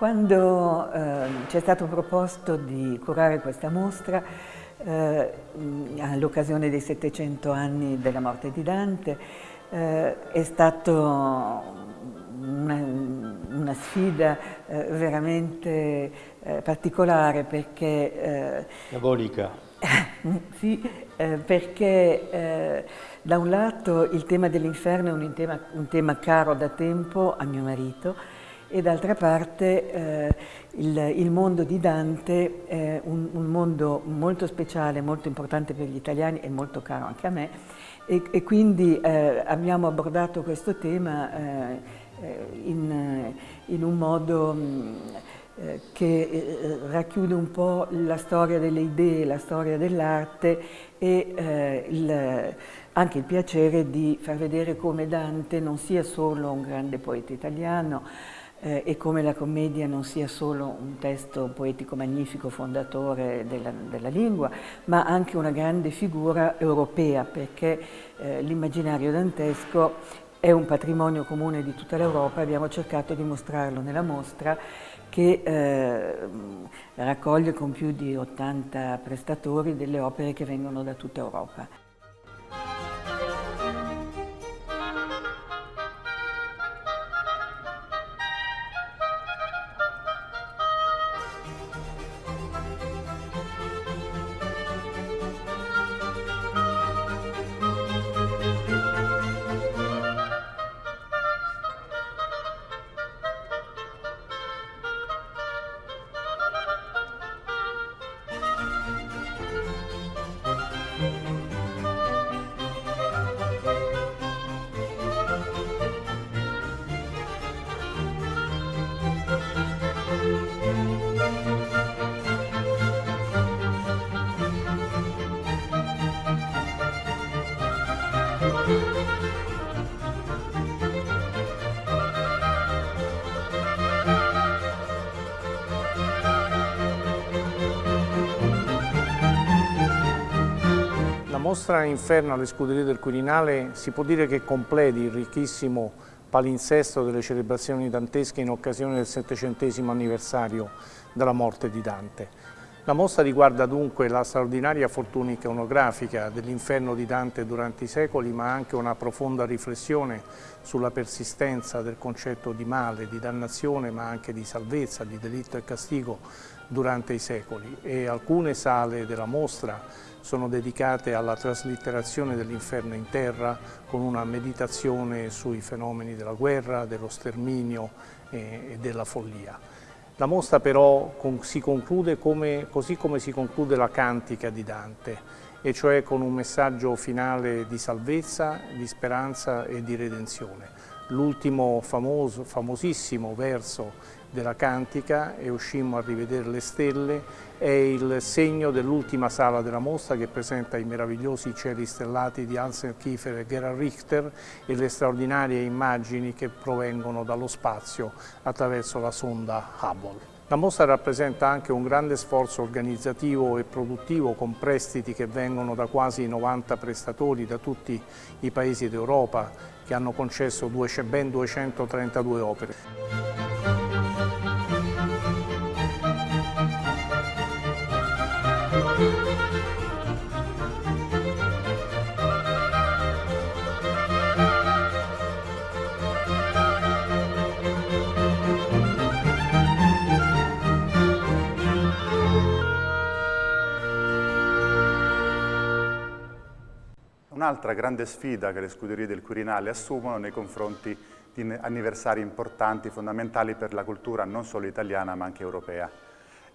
Quando eh, ci è stato proposto di curare questa mostra, eh, all'occasione dei 700 anni della morte di Dante, eh, è stata una, una, sfida eh, veramente eh, particolare perché... Eh, Diabolica. sì, perché da un lato il tema dell'inferno è un tema, un tema caro da tempo a mio marito, e d'altra parte eh, il, il, mondo di Dante è un, un, mondo molto speciale, molto importante per gli italiani e molto caro anche a me. E, e quindi eh, abbiamo abordato questo tema eh, eh in, in, un modo mh, mm, eh, che eh, racchiude un po' la storia delle idee, la storia dell'arte e il, anche il piacere di far vedere come Dante non sia solo un grande poeta italiano, eh, e come la commedia non sia solo un testo poetico magnifico fondatore della, della lingua, ma anche una grande figura europea, perché eh, l'immaginario dantesco è un patrimonio comune di tutta l'Europa, abbiamo cercato di mostrarlo nella mostra che eh, raccoglie con più di 80 prestatori delle opere che vengono da tutta Europa. Mostra Inferno alle scuderie del Quirinale si può dire che completi il ricchissimo palinsesto delle celebrazioni dantesche in occasione del settecentesimo anniversario della morte di Dante. La mostra riguarda dunque la straordinaria fortuna iconografica dell'inferno di Dante durante i secoli, ma anche una profonda riflessione sulla persistenza del concetto di male, di dannazione, ma anche di salvezza, di delitto e castigo durante i secoli. E alcune sale della mostra sono dedicate alla traslitterazione dell'inferno in terra con una meditazione sui fenomeni della guerra, dello sterminio e della follia. La mostra però si conclude come, così come si conclude la cantica di Dante, e cioè con un messaggio finale di salvezza, di speranza e di redenzione. L'ultimo famosissimo verso della cantica e uscimmo a rivedere le stelle è il segno dell'ultima sala della mostra che presenta i meravigliosi cieli stellati di Hansen Kiefer e Gerhard Richter e le straordinarie immagini che provengono dallo spazio attraverso la sonda Hubble. La mostra rappresenta anche un grande sforzo organizzativo e produttivo con prestiti che vengono da quasi 90 prestatori da tutti i paesi d'Europa che hanno concesso ben 232 opere. Un'altra grande sfida che le scuderie del Quirinale assumono nei confronti di anniversari importanti, fondamentali per la cultura non solo italiana ma anche europea.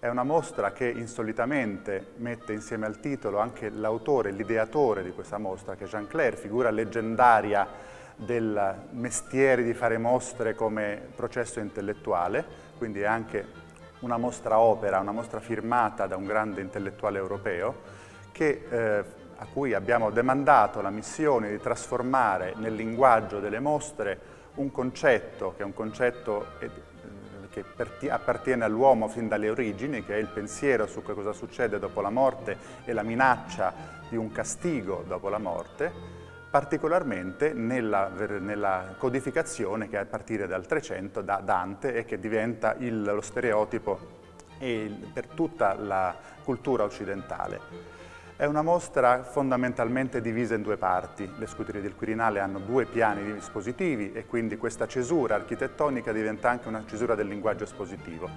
È una mostra che insolitamente mette insieme al titolo anche l'autore, l'ideatore di questa mostra, che è Jean Claire, figura leggendaria del mestiere di fare mostre come processo intellettuale, quindi è anche una mostra opera, una mostra firmata da un grande intellettuale europeo, che, eh, a cui abbiamo demandato la missione di trasformare nel linguaggio delle mostre un concetto, che è un concetto che appartiene all'uomo fin dalle origini, che è il pensiero su cosa succede dopo la morte e la minaccia di un castigo dopo la morte, particolarmente nella, nella, codificazione che a partire dal 300 da Dante e che diventa il, lo stereotipo per tutta la cultura occidentale. È una mostra fondamentalmente divisa in due parti. Le scuderie del Quirinale hanno due piani espositivi e quindi questa cesura architettonica diventa anche una cesura del linguaggio espositivo.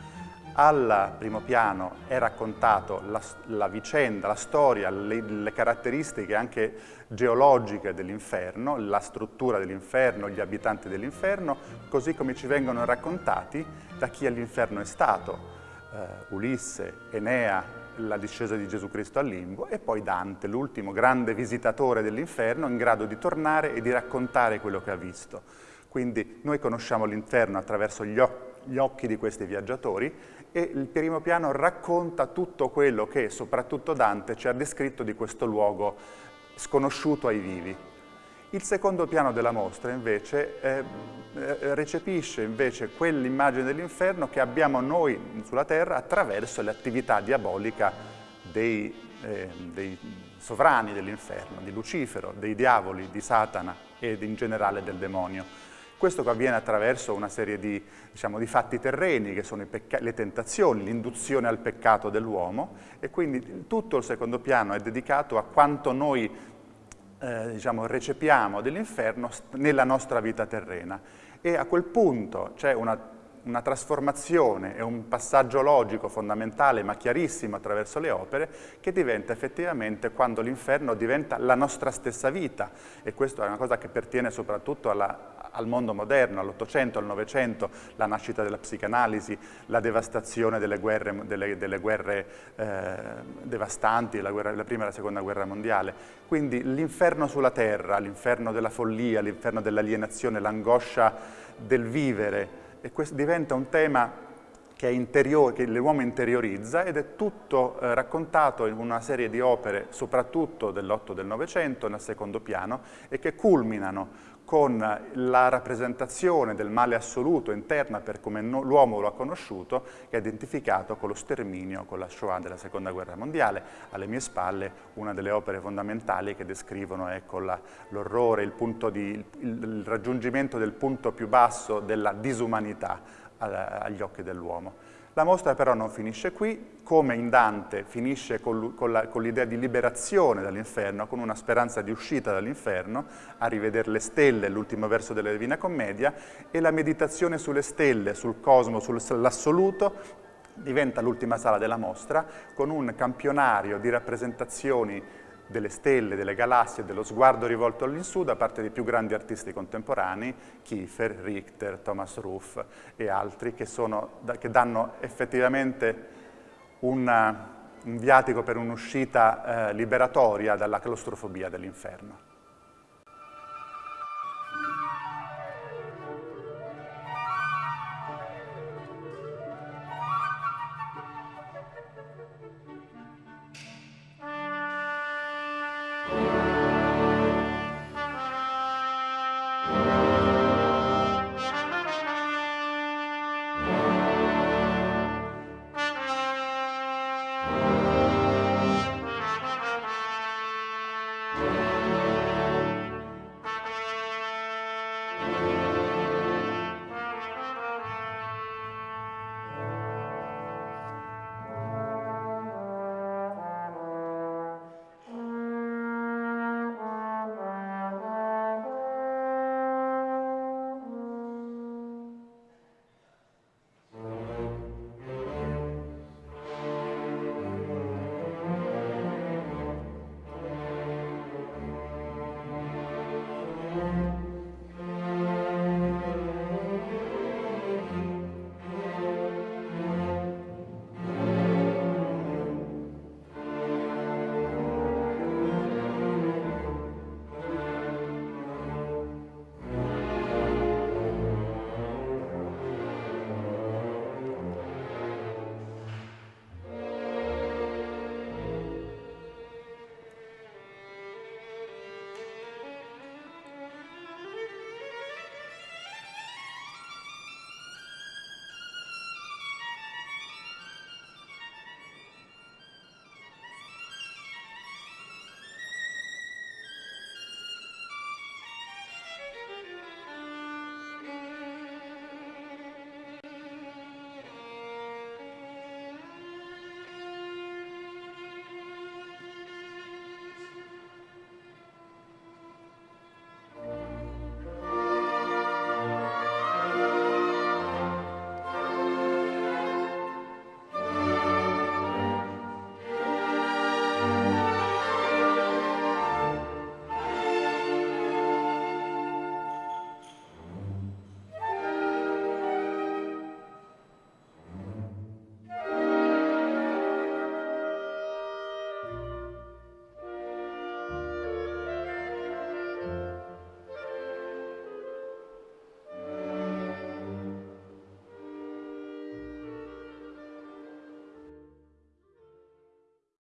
Al primo piano è raccontato la, la vicenda, la storia, le, le caratteristiche anche geologiche dell'inferno, la struttura dell'inferno, gli abitanti dell'inferno, così come ci vengono raccontati da chi all'inferno è stato. Uh, Ulisse, Enea, la discesa di Gesù Cristo al limbo e poi Dante, l'ultimo grande visitatore dell'inferno in grado di tornare e di raccontare quello che ha visto. Quindi noi conosciamo l'inferno attraverso gli, gli occhi di questi viaggiatori e il primo piano racconta tutto quello che soprattutto Dante ci ha descritto di questo luogo sconosciuto ai vivi. Il secondo piano della mostra invece eh, recepisce invece quell'immagine dell'inferno che abbiamo noi sulla terra attraverso l'attività diabolica dei, eh, dei sovrani dell'inferno, di Lucifero, dei diavoli, di Satana ed in generale del demonio. Questo avviene attraverso una serie di, diciamo, di fatti terreni che sono le tentazioni, l'induzione al peccato dell'uomo e quindi tutto il secondo piano è dedicato a quanto noi eh, diciamo, recepiamo dell'inferno nella nostra vita terrena. E a quel punto c'è una, una trasformazione e un passaggio logico fondamentale ma chiarissimo attraverso le opere che diventa effettivamente quando l'inferno diventa la nostra stessa vita e questa è una cosa che pertiene soprattutto alla, al mondo moderno, all'Ottocento, al Novecento, la nascita della psicanalisi, la devastazione delle guerre, delle, delle guerre eh, devastanti, la, guerra, la prima e la seconda guerra mondiale. Quindi l'inferno sulla terra, l'inferno della follia, l'inferno dell'alienazione, l'angoscia del vivere, e questo diventa un tema che, che l'uomo interiorizza ed è tutto eh, raccontato in una serie di opere, soprattutto dell'otto del Novecento, nel secondo piano, e che culminano con la rappresentazione del male assoluto interna per come no, l'uomo lo ha conosciuto, che è identificato con lo sterminio, con la Shoah della Seconda Guerra Mondiale. Alle mie spalle una delle opere fondamentali che descrivono ecco, l'orrore, il, il, il raggiungimento del punto più basso della disumanità agli occhi dell'uomo. La mostra però non finisce qui, come in Dante finisce con l'idea di liberazione dall'inferno, con una speranza di uscita dall'inferno, a rivedere le stelle, l'ultimo verso della Divina Commedia, e la meditazione sulle stelle, sul cosmo, sull'assoluto, diventa l'ultima sala della mostra, con un campionario di rappresentazioni delle stelle, delle galassie, dello sguardo rivolto all'insù da parte dei più grandi artisti contemporanei, Kiefer, Richter, Thomas Ruff e altri che, sono, che danno effettivamente una, un viatico per un'uscita eh, liberatoria dalla claustrofobia dell'inferno.